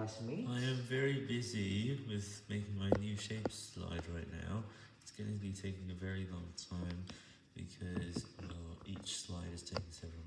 classmates? I am very busy with making my new shape slide right now. It's going to be taking a very long time because well, each slide is taking several